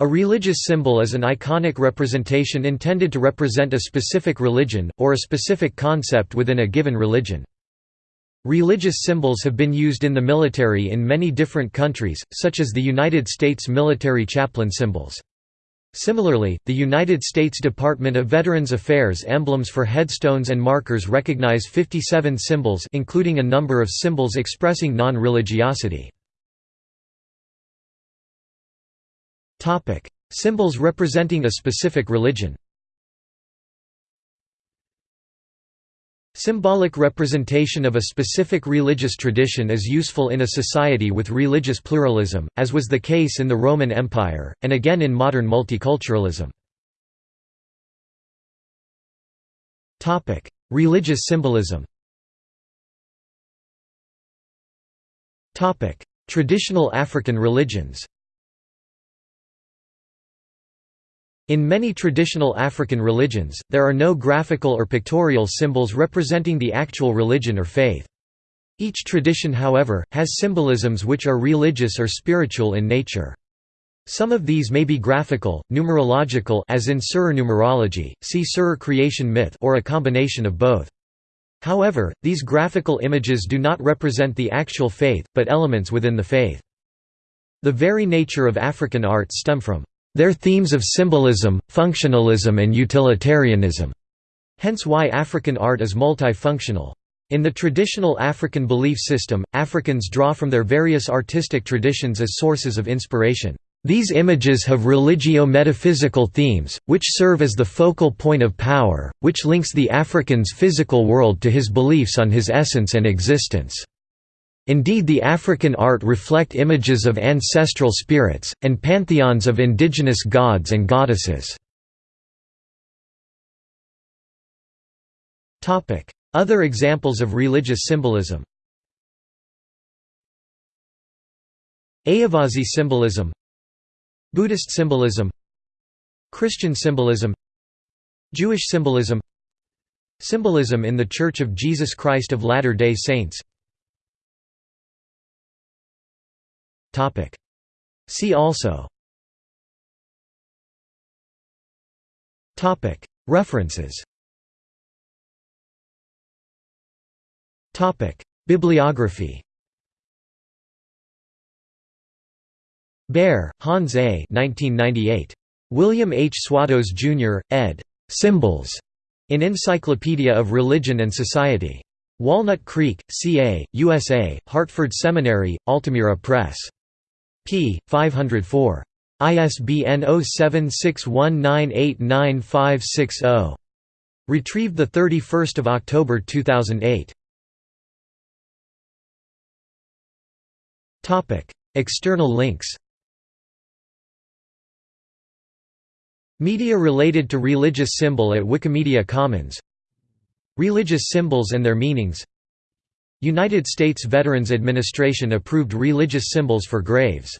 A religious symbol is an iconic representation intended to represent a specific religion, or a specific concept within a given religion. Religious symbols have been used in the military in many different countries, such as the United States military chaplain symbols. Similarly, the United States Department of Veterans Affairs emblems for headstones and markers recognize 57 symbols including a number of symbols expressing non-religiosity. Symbols representing a specific religion. Symbolic representation of a specific religious tradition is useful in a society with religious pluralism, as was the case in the Roman Empire, and again in modern multiculturalism. Religious symbolism. Traditional African religions In many traditional African religions, there are no graphical or pictorial symbols representing the actual religion or faith. Each tradition however, has symbolisms which are religious or spiritual in nature. Some of these may be graphical, numerological as in Serer numerology, see Serer creation myth or a combination of both. However, these graphical images do not represent the actual faith, but elements within the faith. The very nature of African art stem from their themes of symbolism, functionalism and utilitarianism. Hence why African art is multifunctional. In the traditional African belief system, Africans draw from their various artistic traditions as sources of inspiration. These images have religio-metaphysical themes, which serve as the focal point of power, which links the African's physical world to his beliefs on his essence and existence. Indeed the African art reflect images of ancestral spirits, and pantheons of indigenous gods and goddesses. Other examples of religious symbolism Ayyavazhi symbolism Buddhist symbolism Christian symbolism Jewish symbolism Symbolism in The Church of Jesus Christ of Latter-day Saints See also. References. Bibliography Baer, Hans A. 1998. William H. Swatos, Jr., ed. Symbols. In Encyclopedia of Religion and Society. Walnut Creek, CA, USA, Hartford Seminary, Altamira Press p. 504. ISBN 0761989560. Retrieved 31 October 2008. External links Media related to religious symbol at Wikimedia Commons Religious symbols and their meanings United States Veterans Administration approved religious symbols for graves